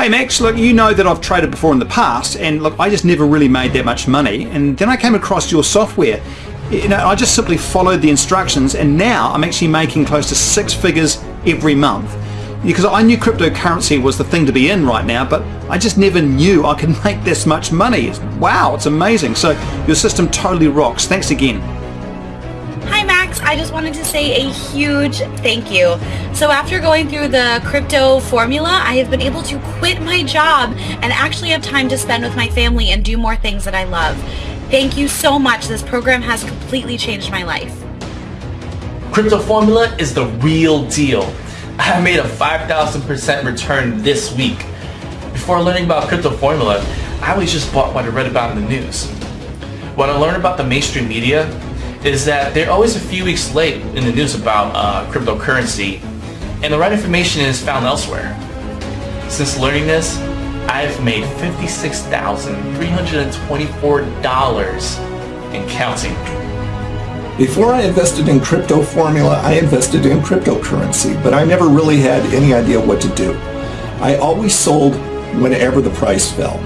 Hey Max, look, you know that I've traded before in the past and look, I just never really made that much money and then I came across your software. You know, I just simply followed the instructions and now I'm actually making close to six figures every month. Because I knew cryptocurrency was the thing to be in right now, but I just never knew I could make this much money. Wow, it's amazing. So your system totally rocks. Thanks again. I just wanted to say a huge thank you. So after going through the crypto formula, I have been able to quit my job and actually have time to spend with my family and do more things that I love. Thank you so much. This program has completely changed my life. Crypto Formula is the real deal. I made a 5,000% return this week. Before learning about Crypto Formula, I always just bought what I read about in the news. When I learned about the mainstream media, is that they're always a few weeks late in the news about uh, cryptocurrency, and the right information is found elsewhere. Since learning this, I've made $56,324 and counting. Before I invested in crypto formula, I invested in cryptocurrency, but I never really had any idea what to do. I always sold whenever the price fell.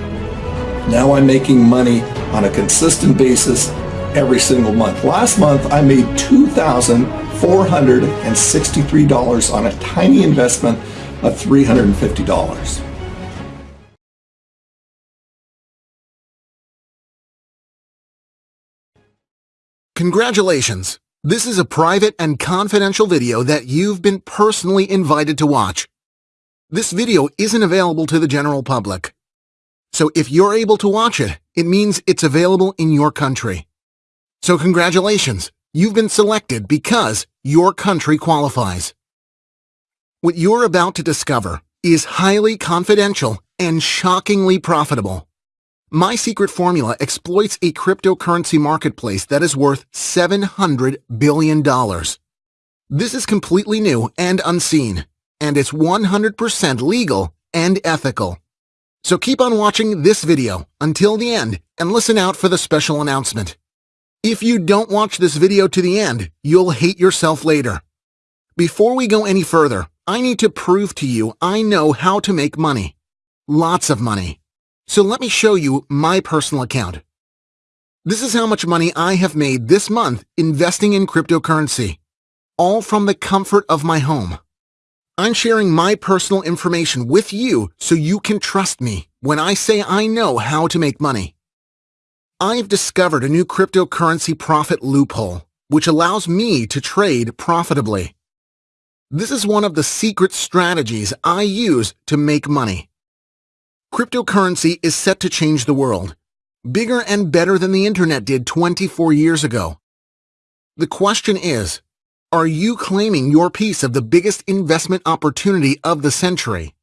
Now I'm making money on a consistent basis every single month. Last month, I made $2,463 on a tiny investment of $350. Congratulations! This is a private and confidential video that you've been personally invited to watch. This video isn't available to the general public. So if you're able to watch it, it means it's available in your country. So congratulations, you've been selected because your country qualifies. What you're about to discover is highly confidential and shockingly profitable. My Secret Formula exploits a cryptocurrency marketplace that is worth $700 billion. This is completely new and unseen, and it's 100% legal and ethical. So keep on watching this video until the end and listen out for the special announcement. If you don't watch this video to the end, you'll hate yourself later. Before we go any further, I need to prove to you I know how to make money. Lots of money. So let me show you my personal account. This is how much money I have made this month investing in cryptocurrency. All from the comfort of my home. I'm sharing my personal information with you so you can trust me when I say I know how to make money. I've discovered a new cryptocurrency profit loophole, which allows me to trade profitably. This is one of the secret strategies I use to make money. Cryptocurrency is set to change the world, bigger and better than the internet did 24 years ago. The question is, are you claiming your piece of the biggest investment opportunity of the century?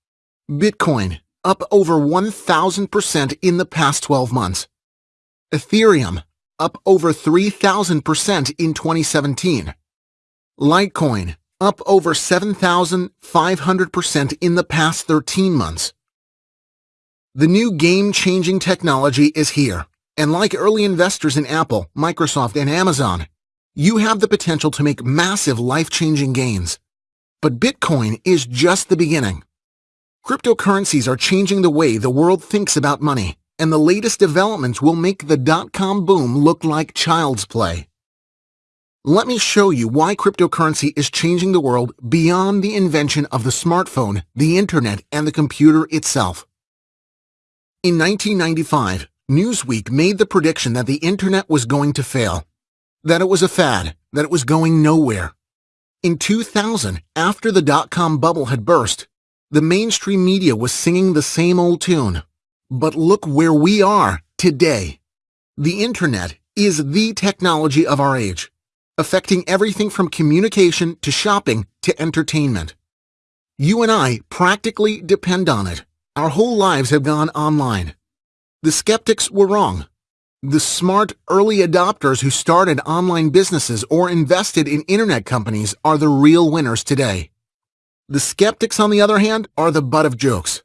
Bitcoin, up over 1,000% in the past 12 months. Ethereum, up over 3,000% in 2017. Litecoin, up over 7,500% in the past 13 months. The new game-changing technology is here, and like early investors in Apple, Microsoft, and Amazon, you have the potential to make massive life-changing gains. But Bitcoin is just the beginning. Cryptocurrencies are changing the way the world thinks about money and the latest developments will make the dot-com boom look like child's play. Let me show you why cryptocurrency is changing the world beyond the invention of the smartphone, the internet, and the computer itself. In 1995, Newsweek made the prediction that the internet was going to fail, that it was a fad, that it was going nowhere. In 2000, after the dot-com bubble had burst, the mainstream media was singing the same old tune. But look where we are today. The internet is the technology of our age, affecting everything from communication to shopping to entertainment. You and I practically depend on it. Our whole lives have gone online. The skeptics were wrong. The smart early adopters who started online businesses or invested in internet companies are the real winners today. The skeptics, on the other hand, are the butt of jokes.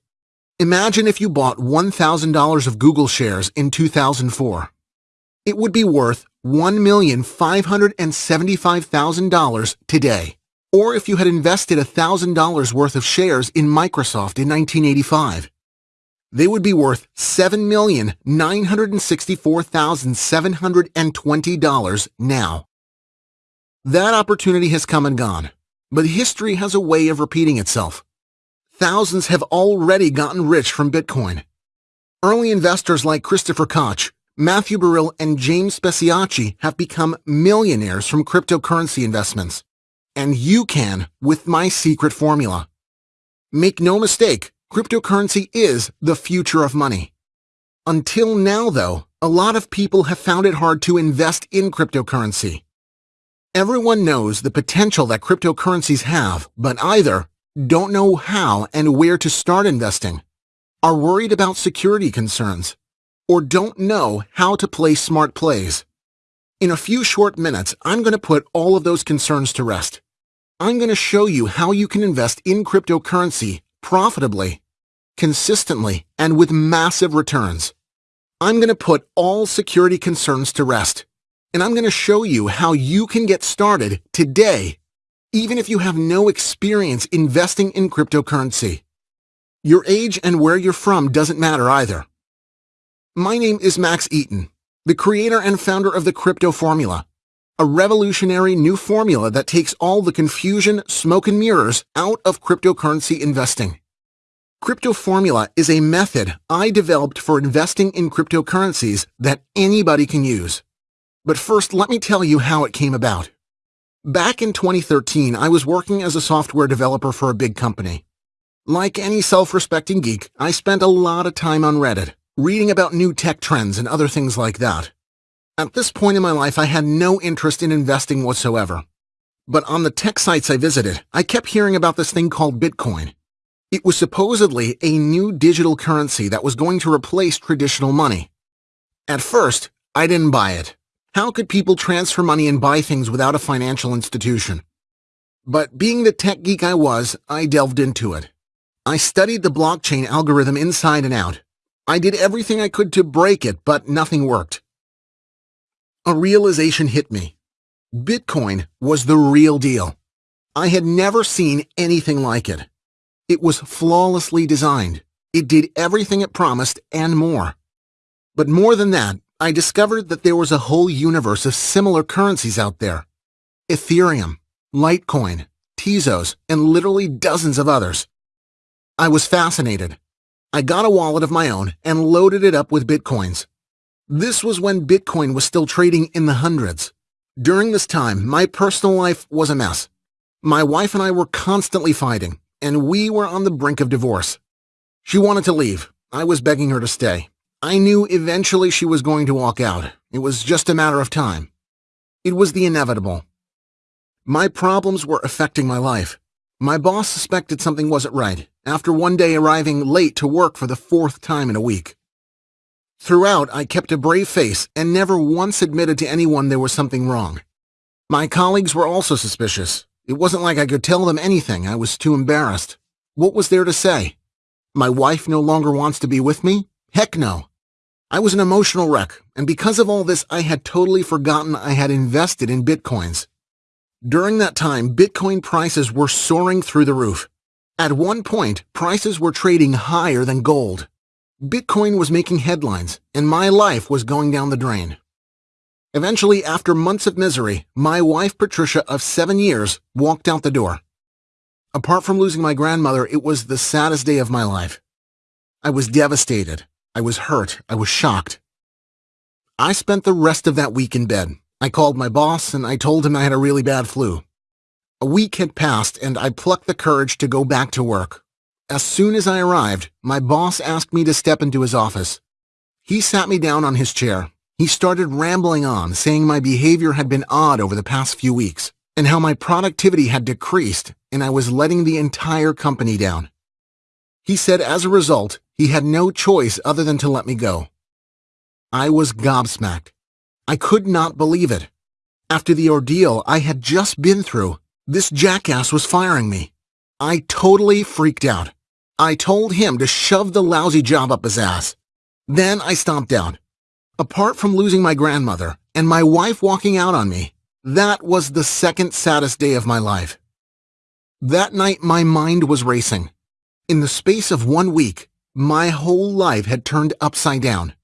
Imagine if you bought $1,000 of Google shares in 2004. It would be worth $1,575,000 today. Or if you had invested $1,000 worth of shares in Microsoft in 1985, they would be worth $7,964,720 now. That opportunity has come and gone, but history has a way of repeating itself. Thousands have already gotten rich from Bitcoin. Early investors like Christopher Koch, Matthew Burrill, and James Speciacci have become millionaires from cryptocurrency investments. And you can with my secret formula. Make no mistake, cryptocurrency is the future of money. Until now, though, a lot of people have found it hard to invest in cryptocurrency. Everyone knows the potential that cryptocurrencies have, but either don't know how and where to start investing, are worried about security concerns, or don't know how to play smart plays. In a few short minutes, I'm going to put all of those concerns to rest. I'm going to show you how you can invest in cryptocurrency profitably, consistently, and with massive returns. I'm going to put all security concerns to rest and I'm going to show you how you can get started today, even if you have no experience investing in cryptocurrency. Your age and where you're from doesn't matter either. My name is Max Eaton, the creator and founder of the Crypto Formula, a revolutionary new formula that takes all the confusion, smoke and mirrors out of cryptocurrency investing. Crypto Formula is a method I developed for investing in cryptocurrencies that anybody can use. But first, let me tell you how it came about. Back in 2013, I was working as a software developer for a big company. Like any self-respecting geek, I spent a lot of time on Reddit, reading about new tech trends and other things like that. At this point in my life, I had no interest in investing whatsoever. But on the tech sites I visited, I kept hearing about this thing called Bitcoin. It was supposedly a new digital currency that was going to replace traditional money. At first, I didn't buy it. How could people transfer money and buy things without a financial institution? But being the tech geek I was, I delved into it. I studied the blockchain algorithm inside and out. I did everything I could to break it, but nothing worked. A realization hit me. Bitcoin was the real deal. I had never seen anything like it. It was flawlessly designed. It did everything it promised and more. But more than that, I discovered that there was a whole universe of similar currencies out there. Ethereum, Litecoin, Tezos, and literally dozens of others. I was fascinated. I got a wallet of my own and loaded it up with bitcoins. This was when Bitcoin was still trading in the hundreds. During this time, my personal life was a mess. My wife and I were constantly fighting, and we were on the brink of divorce. She wanted to leave. I was begging her to stay. I knew eventually she was going to walk out. It was just a matter of time. It was the inevitable. My problems were affecting my life. My boss suspected something wasn't right after one day arriving late to work for the fourth time in a week. Throughout, I kept a brave face and never once admitted to anyone there was something wrong. My colleagues were also suspicious. It wasn't like I could tell them anything. I was too embarrassed. What was there to say? My wife no longer wants to be with me? Heck no. I was an emotional wreck, and because of all this, I had totally forgotten I had invested in bitcoins. During that time, bitcoin prices were soaring through the roof. At one point, prices were trading higher than gold. Bitcoin was making headlines, and my life was going down the drain. Eventually, after months of misery, my wife Patricia of seven years walked out the door. Apart from losing my grandmother, it was the saddest day of my life. I was devastated. I was hurt. I was shocked. I spent the rest of that week in bed. I called my boss and I told him I had a really bad flu. A week had passed and I plucked the courage to go back to work. As soon as I arrived, my boss asked me to step into his office. He sat me down on his chair. He started rambling on, saying my behavior had been odd over the past few weeks, and how my productivity had decreased, and I was letting the entire company down. He said as a result, he had no choice other than to let me go. I was gobsmacked. I could not believe it. After the ordeal I had just been through, this jackass was firing me. I totally freaked out. I told him to shove the lousy job up his ass. Then I stomped out. Apart from losing my grandmother and my wife walking out on me, that was the second saddest day of my life. That night my mind was racing. In the space of one week, My whole life had turned upside down.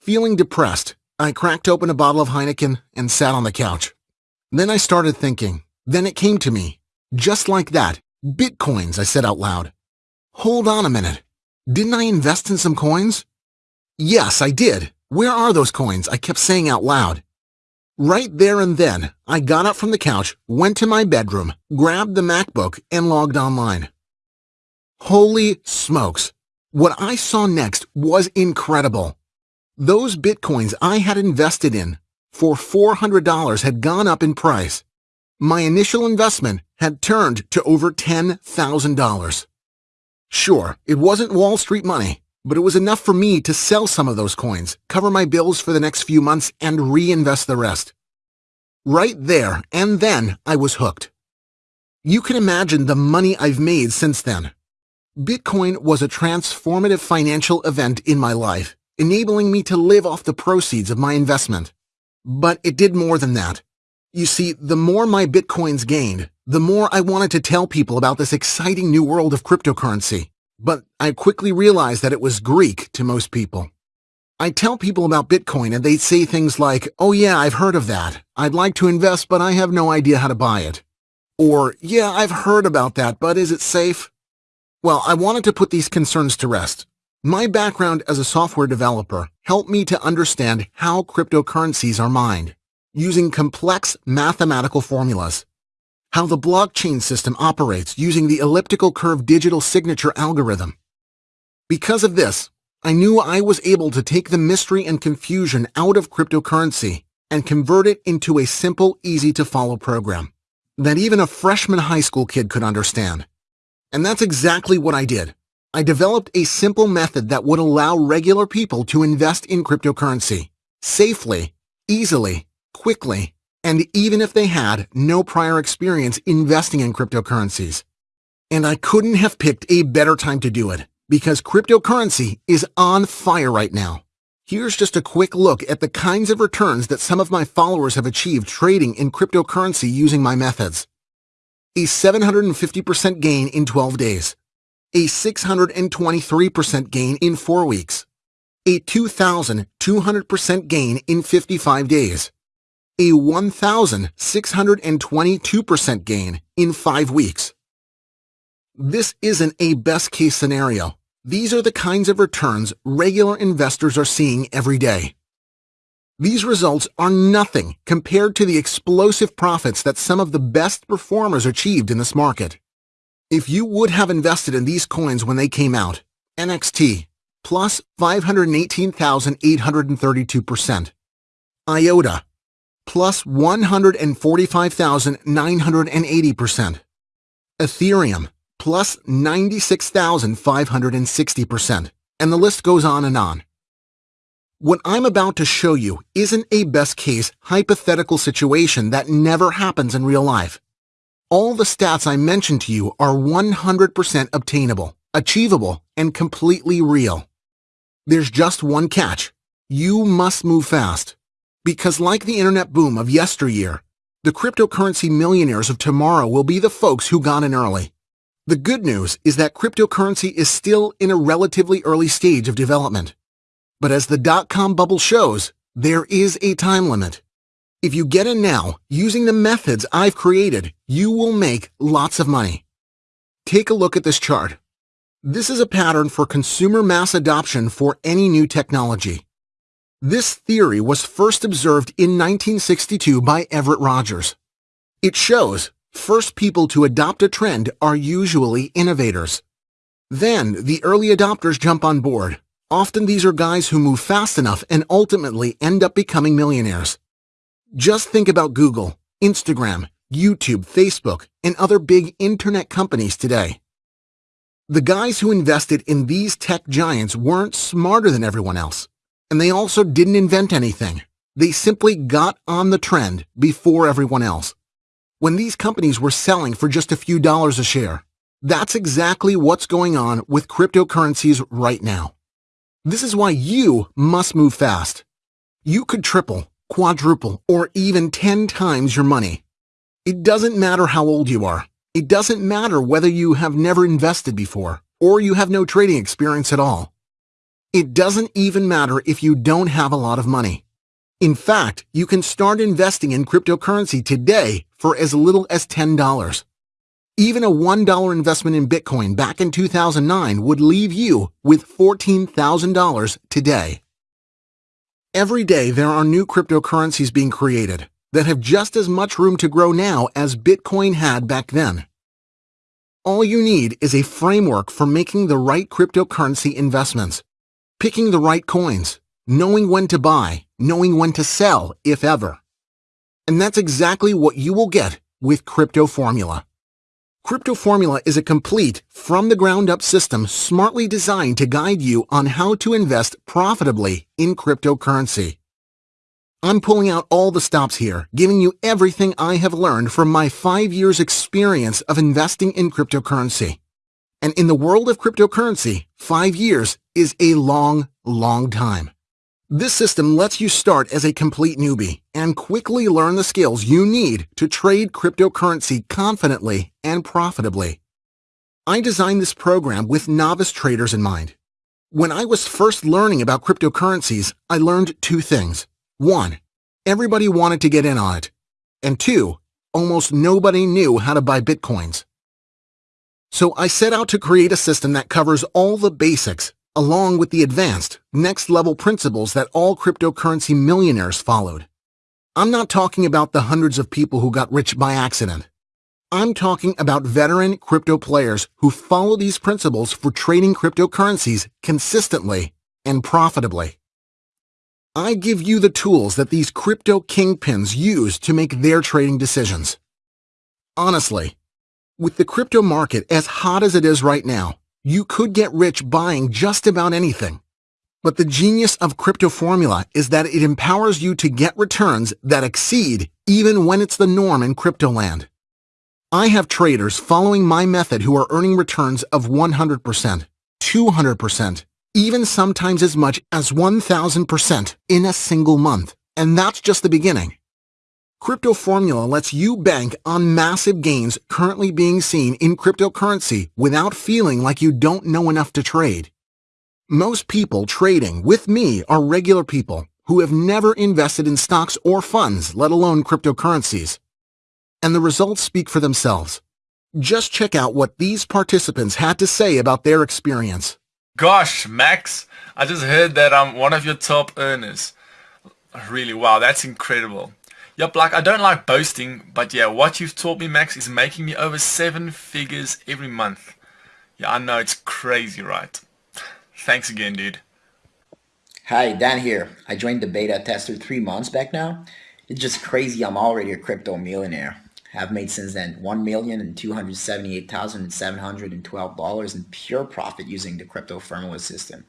Feeling depressed, I cracked open a bottle of Heineken and sat on the couch. Then I started thinking. Then it came to me. Just like that. Bitcoins, I said out loud. Hold on a minute. Didn't I invest in some coins? Yes, I did. Where are those coins? I kept saying out loud. Right there and then, I got up from the couch, went to my bedroom, grabbed the MacBook, and logged online. Holy smokes! What I saw next was incredible. Those bitcoins I had invested in for $400 had gone up in price. My initial investment had turned to over $10,000. Sure, it wasn't Wall Street money, but it was enough for me to sell some of those coins, cover my bills for the next few months, and reinvest the rest. Right there and then, I was hooked. You can imagine the money I've made since then. Bitcoin was a transformative financial event in my life, enabling me to live off the proceeds of my investment. But it did more than that. You see, the more my Bitcoins gained, the more I wanted to tell people about this exciting new world of cryptocurrency. But I quickly realized that it was Greek to most people. I tell people about Bitcoin and they say things like, oh yeah, I've heard of that. I'd like to invest, but I have no idea how to buy it. Or, yeah, I've heard about that, but is it safe? Well, I wanted to put these concerns to rest. My background as a software developer helped me to understand how cryptocurrencies are mined, using complex mathematical formulas how the blockchain system operates using the elliptical curve digital signature algorithm. Because of this, I knew I was able to take the mystery and confusion out of cryptocurrency and convert it into a simple, easy-to-follow program that even a freshman high school kid could understand. And that's exactly what I did. I developed a simple method that would allow regular people to invest in cryptocurrency safely, easily, quickly, and even if they had no prior experience investing in cryptocurrencies. And I couldn't have picked a better time to do it because cryptocurrency is on fire right now. Here's just a quick look at the kinds of returns that some of my followers have achieved trading in cryptocurrency using my methods. A 750% gain in 12 days. A 623% gain in 4 weeks. A 2,200% gain in 55 days a 1,622% gain in five weeks. This isn't a best case scenario. These are the kinds of returns regular investors are seeing every day. These results are nothing compared to the explosive profits that some of the best performers achieved in this market. If you would have invested in these coins when they came out, NXT, plus 518,832%, IOTA, plus 145,980%. Ethereum, plus 96,560%. And the list goes on and on. What I'm about to show you isn't a best case hypothetical situation that never happens in real life. All the stats I mentioned to you are 100% obtainable, achievable, and completely real. There's just one catch. You must move fast. Because like the internet boom of yesteryear, the cryptocurrency millionaires of tomorrow will be the folks who got in early. The good news is that cryptocurrency is still in a relatively early stage of development. But as the dot-com bubble shows, there is a time limit. If you get in now, using the methods I've created, you will make lots of money. Take a look at this chart. This is a pattern for consumer mass adoption for any new technology. This theory was first observed in 1962 by Everett Rogers. It shows first people to adopt a trend are usually innovators. Then the early adopters jump on board. Often these are guys who move fast enough and ultimately end up becoming millionaires. Just think about Google, Instagram, YouTube, Facebook, and other big internet companies today. The guys who invested in these tech giants weren't smarter than everyone else. And they also didn't invent anything. They simply got on the trend before everyone else. When these companies were selling for just a few dollars a share, that's exactly what's going on with cryptocurrencies right now. This is why you must move fast. You could triple, quadruple, or even 10 times your money. It doesn't matter how old you are. It doesn't matter whether you have never invested before or you have no trading experience at all. It doesn't even matter if you don't have a lot of money. In fact, you can start investing in cryptocurrency today for as little as $10. Even a $1 investment in Bitcoin back in 2009 would leave you with $14,000 today. Every day there are new cryptocurrencies being created that have just as much room to grow now as Bitcoin had back then. All you need is a framework for making the right cryptocurrency investments, picking the right coins, knowing when to buy, knowing when to sell, if ever. And that's exactly what you will get with Crypto Formula. Crypto Formula is a complete, from-the-ground-up system smartly designed to guide you on how to invest profitably in cryptocurrency. I'm pulling out all the stops here, giving you everything I have learned from my five years experience of investing in cryptocurrency. And in the world of cryptocurrency, five years is a long, long time. This system lets you start as a complete newbie and quickly learn the skills you need to trade cryptocurrency confidently and profitably. I designed this program with novice traders in mind. When I was first learning about cryptocurrencies, I learned two things. One, everybody wanted to get in on it. And two, almost nobody knew how to buy bitcoins. So I set out to create a system that covers all the basics along with the advanced, next-level principles that all cryptocurrency millionaires followed. I'm not talking about the hundreds of people who got rich by accident. I'm talking about veteran crypto players who follow these principles for trading cryptocurrencies consistently and profitably. I give you the tools that these crypto kingpins use to make their trading decisions. Honestly, with the crypto market as hot as it is right now, you could get rich buying just about anything. But the genius of Crypto Formula is that it empowers you to get returns that exceed even when it's the norm in crypto land. I have traders following my method who are earning returns of 100%, 200%, even sometimes as much as 1000% in a single month. And that's just the beginning. Crypto Formula lets you bank on massive gains currently being seen in cryptocurrency without feeling like you don't know enough to trade. Most people trading with me are regular people who have never invested in stocks or funds, let alone cryptocurrencies. And the results speak for themselves. Just check out what these participants had to say about their experience. Gosh, Max, I just heard that I'm one of your top earners. Really, wow, that's incredible. Yep, like I don't like boasting, but yeah, what you've taught me, Max, is making me over seven figures every month. Yeah, I know it's crazy, right? Thanks again, dude. Hi, Dan here. I joined the beta tester three months back now. It's just crazy I'm already a crypto millionaire. I've made since then $1,278,712 in pure profit using the crypto formula system.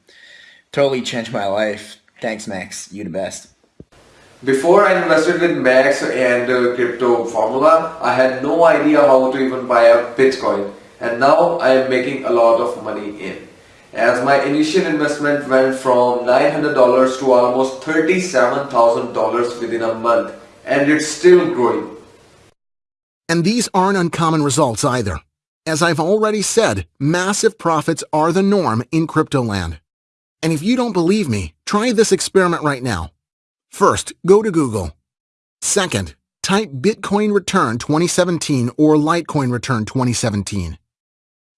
Totally changed my life. Thanks, Max. You the best. Before I invested with Max and uh, Crypto Formula, I had no idea how to even buy a Bitcoin and now I am making a lot of money in. As my initial investment went from $900 to almost $37,000 within a month and it's still growing. And these aren't uncommon results either. As I've already said, massive profits are the norm in crypto land. And if you don't believe me, try this experiment right now. First, go to Google. Second, type Bitcoin Return 2017 or Litecoin Return 2017.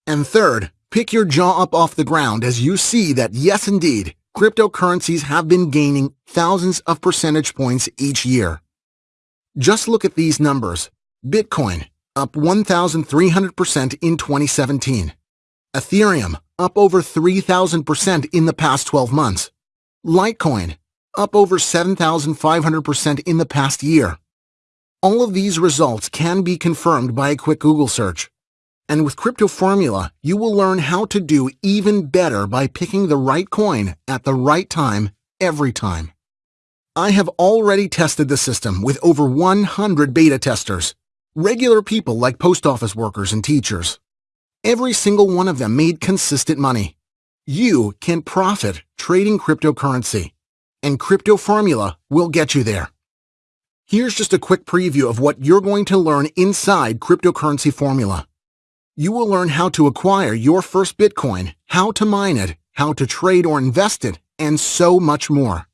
And third, pick your jaw up off the ground as you see that yes indeed, cryptocurrencies have been gaining thousands of percentage points each year. Just look at these numbers. Bitcoin, up 1,300% in 2017. Ethereum, up over 3,000% in the past 12 months. Litecoin, up over 7,500% in the past year. All of these results can be confirmed by a quick Google search. And with Crypto Formula, you will learn how to do even better by picking the right coin at the right time every time. I have already tested the system with over 100 beta testers, regular people like post office workers and teachers. Every single one of them made consistent money. You can profit trading cryptocurrency and Crypto Formula will get you there. Here's just a quick preview of what you're going to learn inside Cryptocurrency Formula. You will learn how to acquire your first Bitcoin, how to mine it, how to trade or invest it, and so much more.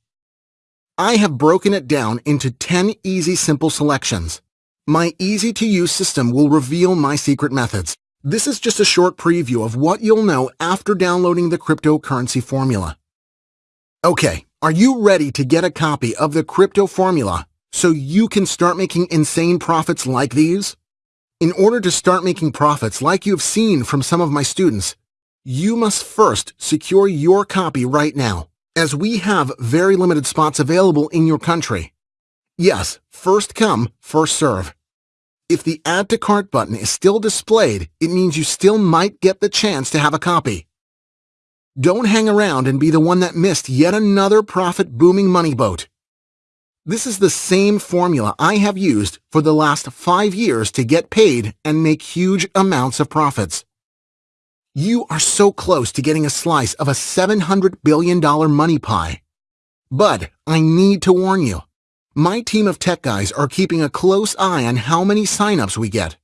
I have broken it down into 10 easy simple selections. My easy-to-use system will reveal my secret methods. This is just a short preview of what you'll know after downloading the cryptocurrency formula. Okay, are you ready to get a copy of the crypto formula so you can start making insane profits like these? In order to start making profits like you've seen from some of my students, you must first secure your copy right now as we have very limited spots available in your country. Yes, first come, first serve. If the Add to Cart button is still displayed, it means you still might get the chance to have a copy. Don't hang around and be the one that missed yet another profit-booming money boat. This is the same formula I have used for the last five years to get paid and make huge amounts of profits. You are so close to getting a slice of a $700 billion money pie. But I need to warn you. My team of tech guys are keeping a close eye on how many signups we get.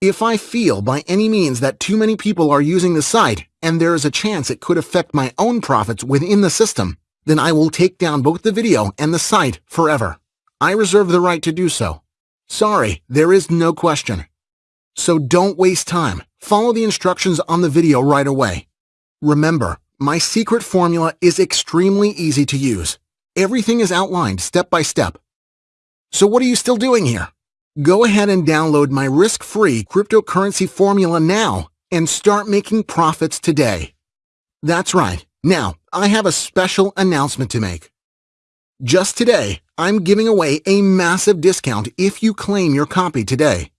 If I feel by any means that too many people are using the site and there is a chance it could affect my own profits within the system, then I will take down both the video and the site forever. I reserve the right to do so. Sorry, there is no question. So don't waste time. Follow the instructions on the video right away. Remember, my secret formula is extremely easy to use. Everything is outlined step by step. So what are you still doing here? Go ahead and download my risk-free cryptocurrency formula now and start making profits today. That's right. Now, I have a special announcement to make. Just today, I'm giving away a massive discount if you claim your copy today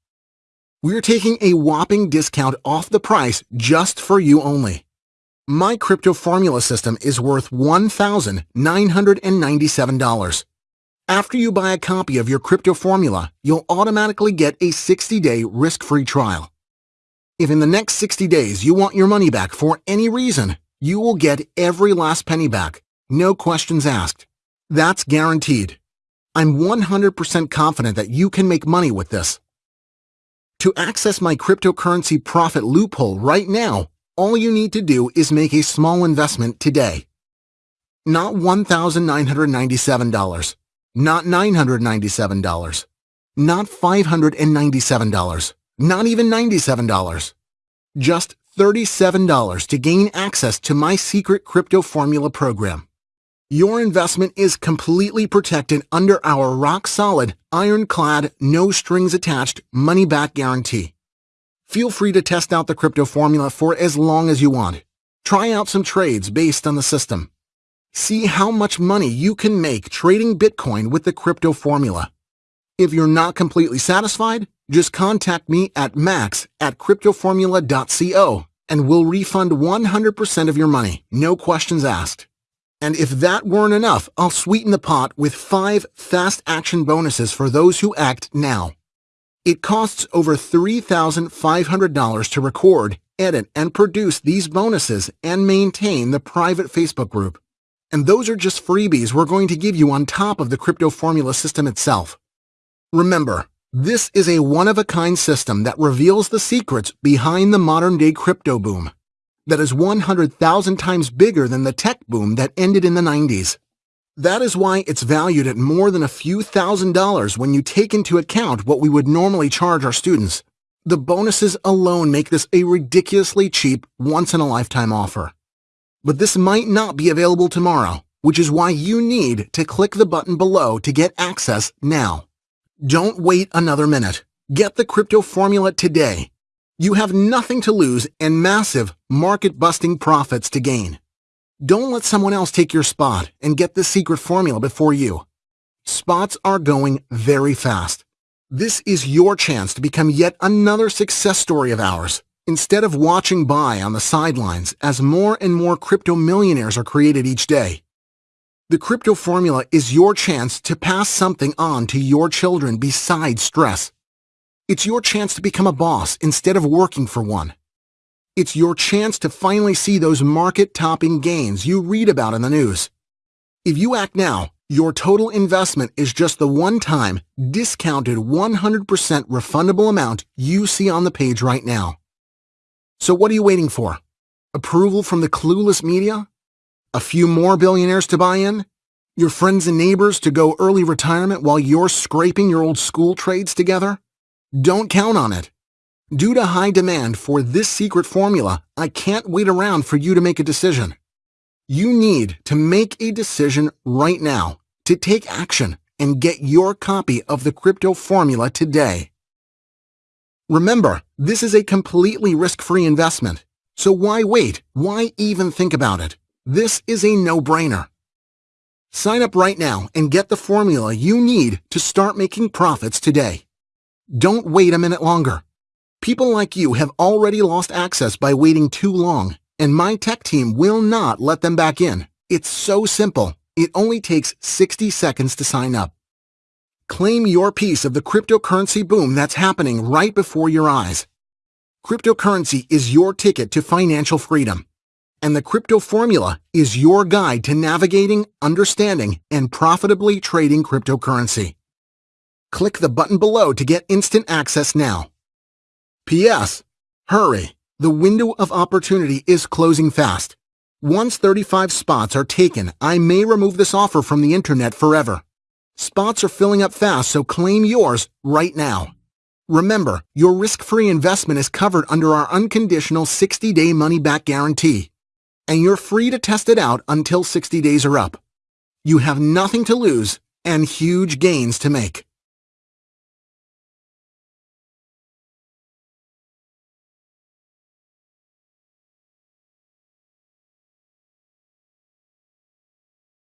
we're taking a whopping discount off the price just for you only. My crypto formula system is worth $1,997. After you buy a copy of your crypto formula, you'll automatically get a 60-day risk-free trial. If in the next 60 days you want your money back for any reason, you will get every last penny back, no questions asked. That's guaranteed. I'm 100% confident that you can make money with this. To access my cryptocurrency profit loophole right now, all you need to do is make a small investment today. Not $1,997, not $997, not $597, not even $97. Just $37 to gain access to my secret crypto formula program. Your investment is completely protected under our rock-solid, ironclad, no-strings-attached money-back guarantee. Feel free to test out the crypto formula for as long as you want. Try out some trades based on the system. See how much money you can make trading Bitcoin with the crypto formula. If you're not completely satisfied, just contact me at max at cryptoformula.co and we'll refund 100% of your money, no questions asked. And if that weren't enough, I'll sweeten the pot with five fast action bonuses for those who act now. It costs over $3,500 to record, edit, and produce these bonuses and maintain the private Facebook group. And those are just freebies we're going to give you on top of the crypto formula system itself. Remember, this is a one-of-a-kind system that reveals the secrets behind the modern-day crypto boom that is 100,000 times bigger than the tech boom that ended in the 90s. That is why it's valued at more than a few thousand dollars when you take into account what we would normally charge our students. The bonuses alone make this a ridiculously cheap, once-in-a-lifetime offer. But this might not be available tomorrow, which is why you need to click the button below to get access now. Don't wait another minute. Get the crypto formula today you have nothing to lose and massive market-busting profits to gain. Don't let someone else take your spot and get the secret formula before you. Spots are going very fast. This is your chance to become yet another success story of ours, instead of watching by on the sidelines as more and more crypto millionaires are created each day. The crypto formula is your chance to pass something on to your children besides stress. It's your chance to become a boss instead of working for one. It's your chance to finally see those market-topping gains you read about in the news. If you act now, your total investment is just the one-time, discounted 100% refundable amount you see on the page right now. So what are you waiting for? Approval from the clueless media? A few more billionaires to buy in? Your friends and neighbors to go early retirement while you're scraping your old school trades together? Don't count on it. Due to high demand for this secret formula, I can't wait around for you to make a decision. You need to make a decision right now to take action and get your copy of the crypto formula today. Remember, this is a completely risk-free investment. So why wait? Why even think about it? This is a no-brainer. Sign up right now and get the formula you need to start making profits today. Don't wait a minute longer. People like you have already lost access by waiting too long, and my tech team will not let them back in. It's so simple. It only takes 60 seconds to sign up. Claim your piece of the cryptocurrency boom that's happening right before your eyes. Cryptocurrency is your ticket to financial freedom. And the crypto formula is your guide to navigating, understanding, and profitably trading cryptocurrency. Click the button below to get instant access now. P.S. Hurry! The window of opportunity is closing fast. Once 35 spots are taken, I may remove this offer from the internet forever. Spots are filling up fast, so claim yours right now. Remember, your risk-free investment is covered under our unconditional 60-day money-back guarantee, and you're free to test it out until 60 days are up. You have nothing to lose and huge gains to make.